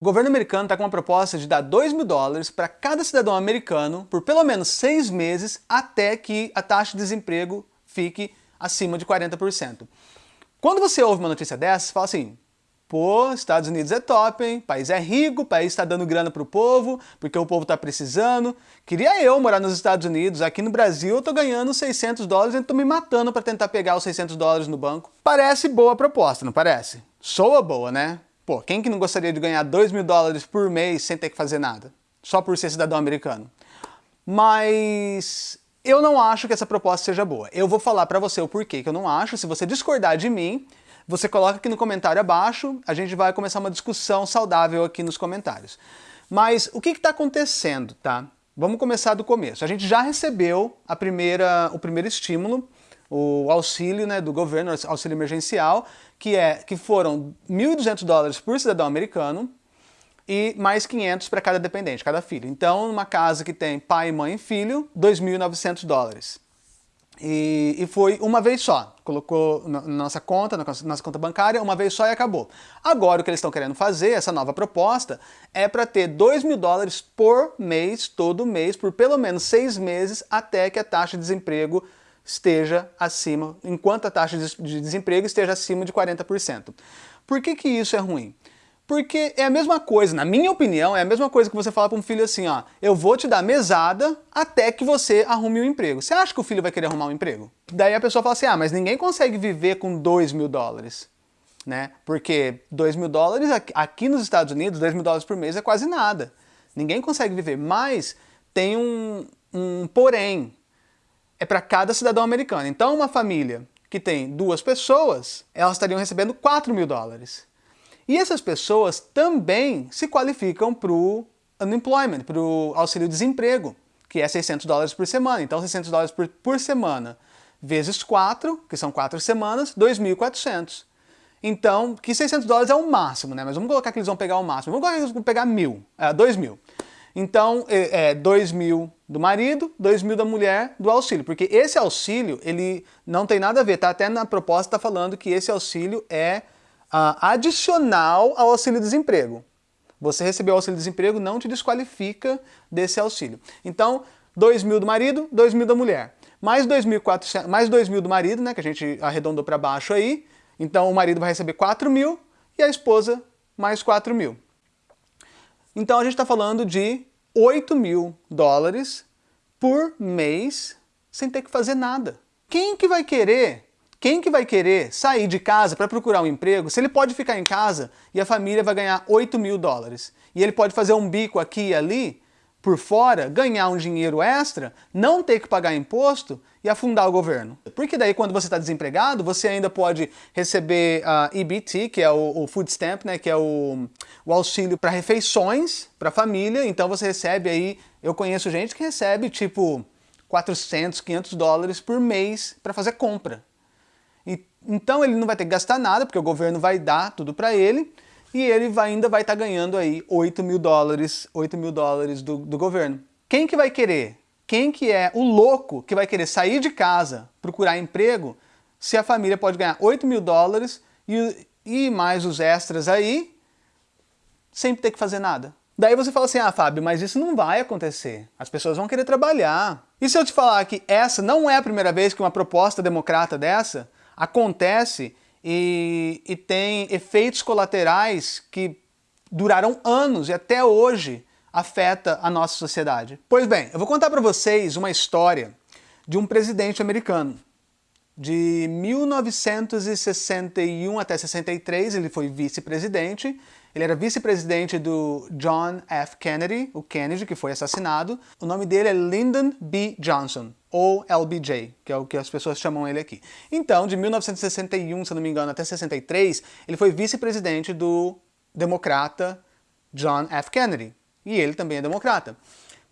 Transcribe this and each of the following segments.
O governo americano está com uma proposta de dar 2 mil dólares para cada cidadão americano por pelo menos seis meses até que a taxa de desemprego fique acima de 40%. Quando você ouve uma notícia dessa, fala assim, pô, Estados Unidos é top, hein? O país é rico, o país está dando grana pro povo, porque o povo está precisando. Queria eu morar nos Estados Unidos, aqui no Brasil eu tô ganhando 600 dólares e tô me matando para tentar pegar os 600 dólares no banco. Parece boa proposta, não parece? Soa boa, né? Pô, quem que não gostaria de ganhar 2 mil dólares por mês sem ter que fazer nada? Só por ser cidadão americano. Mas eu não acho que essa proposta seja boa. Eu vou falar para você o porquê que eu não acho. Se você discordar de mim, você coloca aqui no comentário abaixo, a gente vai começar uma discussão saudável aqui nos comentários. Mas o que está acontecendo, tá? Vamos começar do começo. A gente já recebeu a primeira, o primeiro estímulo, o auxílio né, do governo, auxílio emergencial, que, é, que foram 1.200 dólares por cidadão americano e mais 500 para cada dependente, cada filho. Então, numa casa que tem pai, mãe e filho, 2.900 dólares. E, e, foi uma vez só. Colocou na nossa conta, na nossa conta bancária, uma vez só e acabou. Agora o que eles estão querendo fazer, essa nova proposta, é para ter 2 mil dólares por mês, todo mês, por pelo menos seis meses, até que a taxa de desemprego esteja acima, enquanto a taxa de desemprego esteja acima de 40%. Por que, que isso é ruim? Porque é a mesma coisa, na minha opinião, é a mesma coisa que você fala para um filho assim, ó, eu vou te dar mesada até que você arrume um emprego. Você acha que o filho vai querer arrumar um emprego? Daí a pessoa fala assim, ah, mas ninguém consegue viver com 2 mil dólares. Né? Porque 2 mil dólares aqui nos Estados Unidos, 2 mil dólares por mês é quase nada. Ninguém consegue viver, mas tem um, um porém, é para cada cidadão americano. Então uma família que tem duas pessoas, elas estariam recebendo 4 mil dólares. E essas pessoas também se qualificam para o unemployment, para o auxílio-desemprego, que é 600 dólares por semana. Então 600 dólares por, por semana vezes 4, que são 4 semanas, 2.400. Então, que 600 dólares é o máximo, né? Mas vamos colocar que eles vão pegar o máximo. Vamos colocar que eles vão pegar mil, é, 2 mil. Então, é, é 2 mil do marido, 2 mil da mulher do auxílio. Porque esse auxílio, ele não tem nada a ver, tá? Até na proposta tá falando que esse auxílio é uh, adicional ao auxílio-desemprego. Você recebeu o auxílio-desemprego, não te desqualifica desse auxílio. Então, 2 mil do marido, 2 mil da mulher. Mais 2.400, mais 2 mil do marido, né, que a gente arredondou para baixo aí. Então, o marido vai receber 4 mil e a esposa mais 4 mil. Então, a gente está falando de 8 mil dólares por mês sem ter que fazer nada. Quem que vai querer quem que vai querer sair de casa para procurar um emprego se ele pode ficar em casa e a família vai ganhar 8 mil dólares? E ele pode fazer um bico aqui e ali, por fora, ganhar um dinheiro extra, não ter que pagar imposto e afundar o governo. Porque daí quando você está desempregado, você ainda pode receber a uh, EBT, que é o, o, Food Stamp, né, que é o, o auxílio para refeições para família. Então você recebe aí, eu conheço gente que recebe tipo 400, 500 dólares por mês para fazer compra. Então ele não vai ter que gastar nada, porque o governo vai dar tudo para ele, e ele vai, ainda vai estar tá ganhando aí 8 mil dólares, 8 mil dólares do, do governo. Quem que vai querer? Quem que é o louco que vai querer sair de casa, procurar emprego, se a família pode ganhar 8 mil dólares e, e mais os extras aí, sem ter que fazer nada? Daí você fala assim, ah Fábio, mas isso não vai acontecer. As pessoas vão querer trabalhar. E se eu te falar que essa não é a primeira vez que uma proposta democrata dessa acontece e, e tem efeitos colaterais que duraram anos e até hoje afeta a nossa sociedade. Pois bem, eu vou contar para vocês uma história de um presidente americano. De 1961 até 63, ele foi vice-presidente. Ele era vice-presidente do John F. Kennedy, o Kennedy que foi assassinado. O nome dele é Lyndon B. Johnson ou LBJ, que é o que as pessoas chamam ele aqui. Então, de 1961, se não me engano, até 63, ele foi vice-presidente do democrata John F. Kennedy. E ele também é democrata.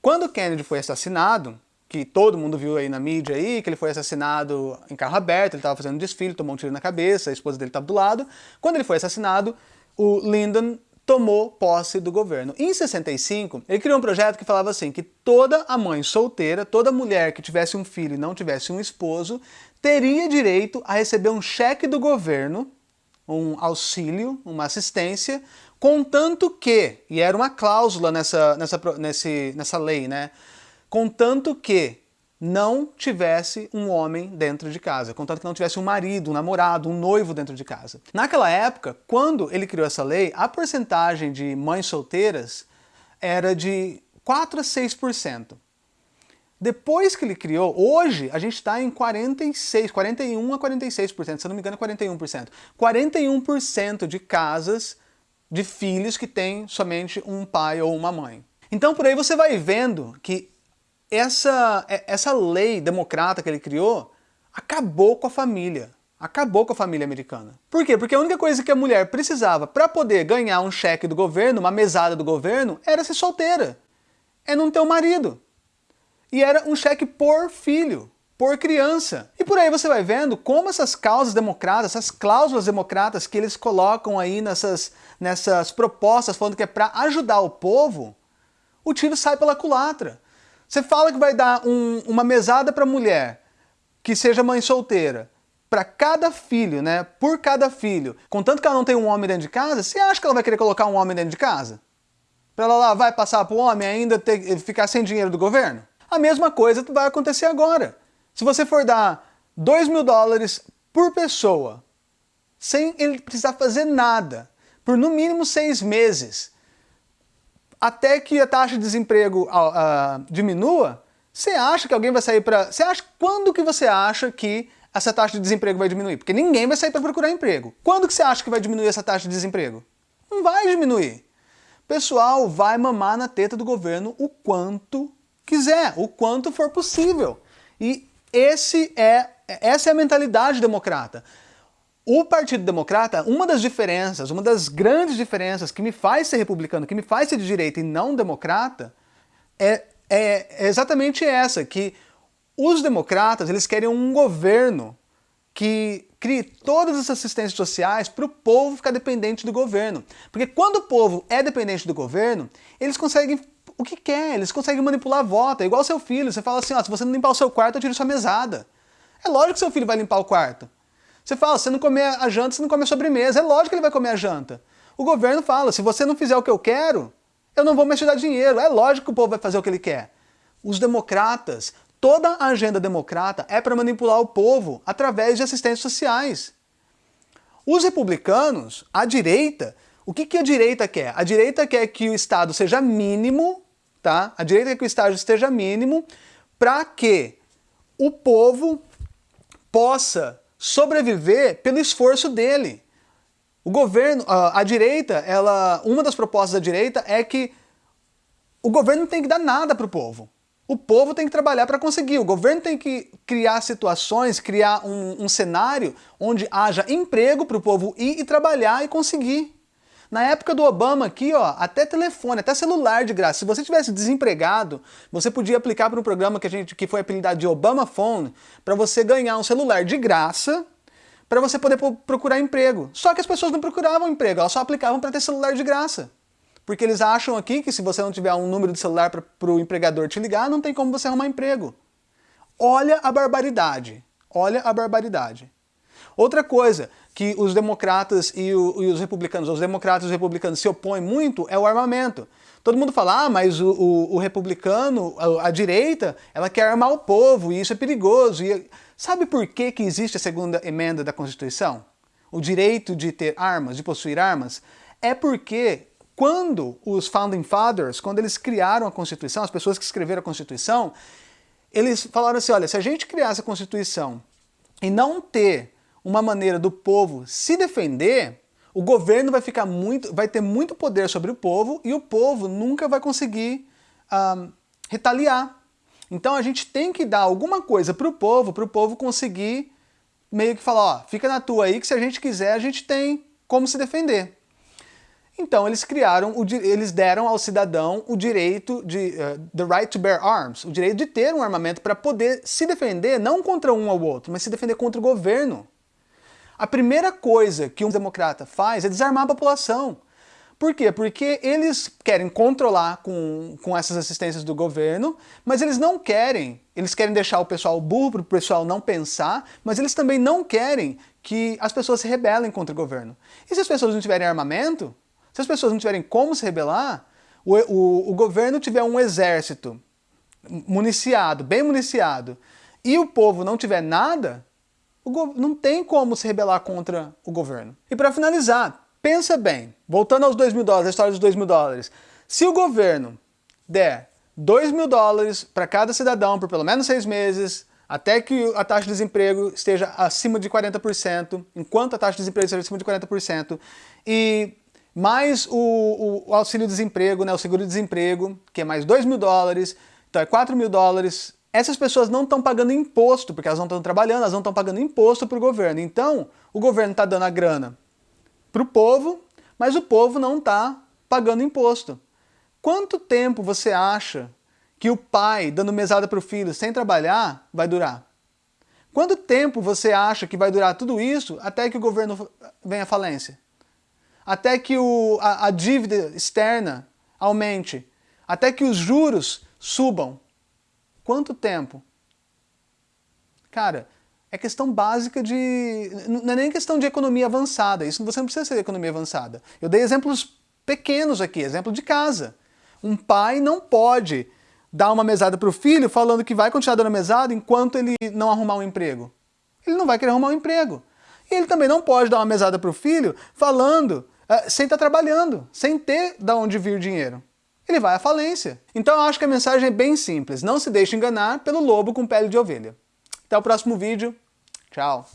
Quando Kennedy foi assassinado, que todo mundo viu aí na mídia aí, que ele foi assassinado em carro aberto, ele estava fazendo um desfile, tomou um tiro na cabeça, a esposa dele estava do lado. Quando ele foi assassinado, o Lyndon tomou posse do governo. Em 65, ele criou um projeto que falava assim, que toda a mãe solteira, toda mulher que tivesse um filho e não tivesse um esposo, teria direito a receber um cheque do governo, um auxílio, uma assistência, contanto que, e era uma cláusula nessa, nessa, nesse, nessa lei, né? Contanto que não tivesse um homem dentro de casa, contanto que não tivesse um marido, um namorado, um noivo dentro de casa. Naquela época, quando ele criou essa lei, a porcentagem de mães solteiras era de 4 a 6%. Depois que ele criou, hoje a gente está em 46, 41 a 46%, se eu não me engano 41%. 41% de casas de filhos que têm somente um pai ou uma mãe. Então por aí você vai vendo que essa, é, essa lei democrata que ele criou acabou com a família. Acabou com a família americana. Por quê? Porque a única coisa que a mulher precisava para poder ganhar um cheque do governo, uma mesada do governo, era ser solteira. É não ter um marido. E era um cheque por filho, por criança. E por aí você vai vendo como essas causas democratas, essas cláusulas democratas que eles colocam aí nessas, nessas propostas falando que é para ajudar o povo, o tiro sai pela culatra. Você fala que vai dar um, uma mesada para mulher que seja mãe solteira, para cada filho, né? Por cada filho. Contanto que ela não tem um homem dentro de casa, você acha que ela vai querer colocar um homem dentro de casa? Para ela lá vai passar para o homem ainda ter, ficar sem dinheiro do governo? A mesma coisa vai acontecer agora. Se você for dar 2 mil dólares por pessoa, sem ele precisar fazer nada, por no mínimo seis meses, até que a taxa de desemprego uh, uh, diminua, você acha que alguém vai sair para... Você acha quando que você acha que essa taxa de desemprego vai diminuir? Porque ninguém vai sair para procurar emprego. Quando que você acha que vai diminuir essa taxa de desemprego? Não vai diminuir. Pessoal vai mamar na teta do governo o quanto quiser, o quanto for possível. E esse é, essa é a mentalidade democrata. O Partido Democrata, uma das diferenças, uma das grandes diferenças que me faz ser republicano, que me faz ser de direita e não democrata, é, é, é exatamente essa, que os democratas eles querem um governo que crie todas as assistências sociais para o povo ficar dependente do governo. Porque quando o povo é dependente do governo, eles conseguem o que quer, eles conseguem manipular a. É igual seu filho, você fala assim, ó, se você não limpar o seu quarto, eu tiro sua mesada. É lógico que seu filho vai limpar o quarto. Você fala, você não comer a janta, você não come a sobremesa. É lógico que ele vai comer a janta. O governo fala, se você não fizer o que eu quero, eu não vou mais te dar dinheiro. É lógico que o povo vai fazer o que ele quer. Os democratas, toda a agenda democrata é para manipular o povo através de assistências sociais. Os republicanos, a direita, o que, que a direita quer? A direita quer que o Estado seja mínimo, tá? A direita quer que o Estado esteja mínimo para que o povo possa sobreviver pelo esforço dele. O governo, a, a direita, ela, uma das propostas da direita é que o governo não tem que dar nada para o povo. O povo tem que trabalhar para conseguir. O governo tem que criar situações, criar um, um cenário onde haja emprego para o povo ir e trabalhar e conseguir. Na época do Obama aqui, ó, até telefone, até celular de graça. Se você tivesse desempregado, você podia aplicar para um programa que, a gente, que foi apelidado de Obama Phone, para você ganhar um celular de graça, para você poder procurar emprego. Só que as pessoas não procuravam emprego, elas só aplicavam para ter celular de graça. Porque eles acham aqui que se você não tiver um número de celular para o empregador te ligar, não tem como você arrumar emprego. Olha a barbaridade. Olha a barbaridade. Outra coisa que os democratas e, o, e, os republicanos, os democratas e os republicanos se opõem muito é o armamento. Todo mundo fala, ah, mas o, o, o republicano, a, a, direita, ela quer armar o povo e isso é perigoso. E, sabe por que, que existe a segunda emenda da Constituição? O direito de ter armas, de possuir armas? É porque quando os Founding Fathers, quando eles criaram a Constituição, as pessoas que escreveram a Constituição, eles falaram assim, olha, se a gente criasse a Constituição e não ter uma maneira do povo se defender, o governo vai ficar muito, vai ter muito poder sobre o povo e o povo nunca vai conseguir retaliar. Então a gente tem que dar alguma coisa para o povo, para o povo conseguir meio que falar, ó, fica na tua aí que se a gente quiser a gente tem como se defender. Então eles criaram, o, eles deram ao cidadão o direito de, uh, the right to bear arms, o direito de ter um armamento para poder se defender não contra um ou outro, mas se defender contra o governo. A primeira coisa que um democrata faz é desarmar a população. Por quê? Porque eles querem controlar com, com essas assistências do governo, mas eles não querem, eles querem deixar o pessoal burro para o pessoal não pensar, mas eles também não querem que as pessoas se rebelem contra o governo. E se as pessoas não tiverem armamento, Se as pessoas não tiverem como se rebelar, o, o, o governo tiver um exército municiado, bem municiado, e o povo não tiver nada, não tem como se rebelar contra o governo. E para finalizar, pensa bem, voltando aos 2 mil dólares, a história dos 2 mil dólares, se o governo der 2 mil dólares para cada cidadão por pelo menos seis meses, até que a taxa de desemprego esteja acima de 40%, enquanto a taxa de desemprego esteja acima de 40%, e mais o, o auxílio-desemprego, né, o seguro-desemprego, que é mais 2 mil dólares, então é 4 mil dólares. Essas pessoas não estão pagando imposto, porque elas não estão trabalhando, elas não estão pagando imposto para o governo. Então, o governo está dando a grana para o povo, mas o povo não está pagando imposto. Quanto tempo você acha que o pai dando mesada para o filho sem trabalhar vai durar? Quanto tempo você acha que vai durar tudo isso até que o governo venha à falência? Até que o, a, a dívida externa aumente? Até que os juros subam? Quanto tempo? Cara, é questão básica de... Não é nem questão de economia avançada, isso você não precisa ser economia avançada. Eu dei exemplos pequenos aqui, exemplo de casa. Um pai não pode dar uma mesada para o filho falando que vai continuar dando mesada enquanto ele não arrumar um emprego. Ele não vai querer arrumar um emprego. E ele também não pode dar uma mesada para o filho falando uh, sem estar tá trabalhando, sem ter de onde vir dinheiro. Ele vai à falência. Então eu acho que a mensagem é bem simples. Não se deixe enganar pelo lobo com pele de ovelha. Até o próximo vídeo. Tchau.